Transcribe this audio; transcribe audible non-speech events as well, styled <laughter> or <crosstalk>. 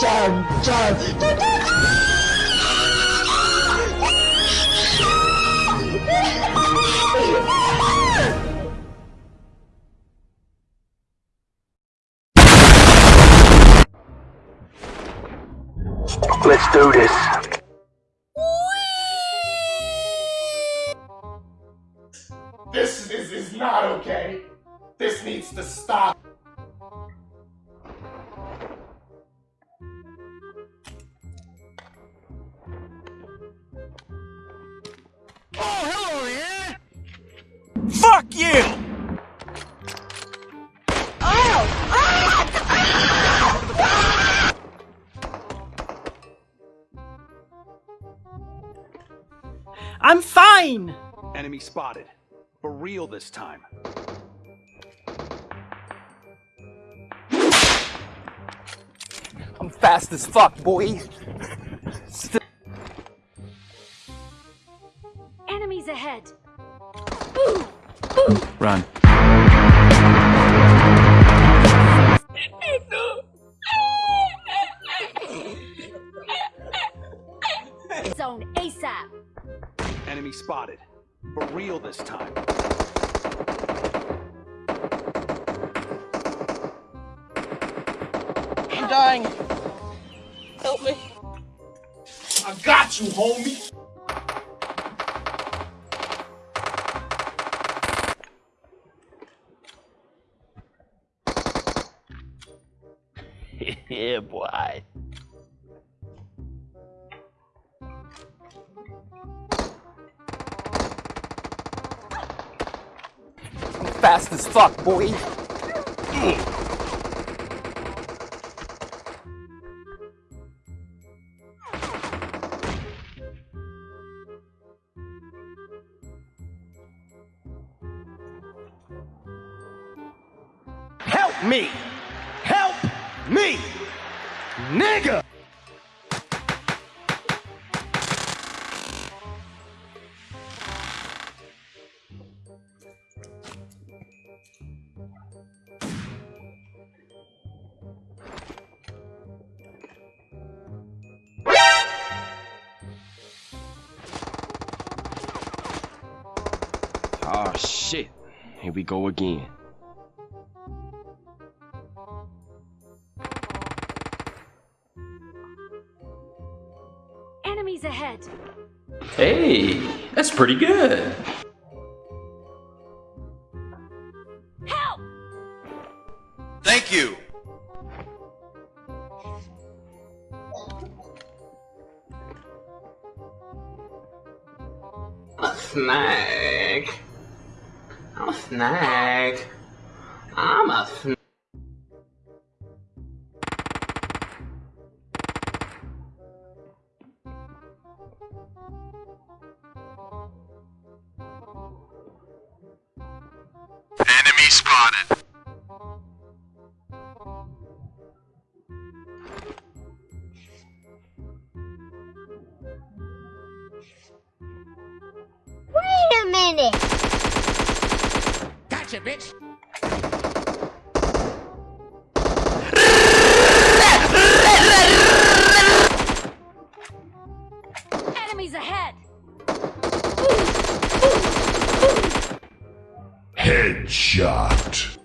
child. Let's do this. This is, is not okay. This needs to stop. I'm fine! Enemy spotted. For real this time. I'm fast as fuck, boy. Enemies ahead. Run. Spotted. For real this time. I'm dying. Help me. I got you, homie. <laughs> yeah, boy. Fast as fuck, boy. Help me! Help me! Nigga! Oh shit. Here we go again. Enemies ahead. Hey, that's pretty good. Help! Thank you. A snake. I'm a snake. I'm a snake. Enemy spotted. Wait a minute! Gotcha, bitch. Enemies ahead! Headshot.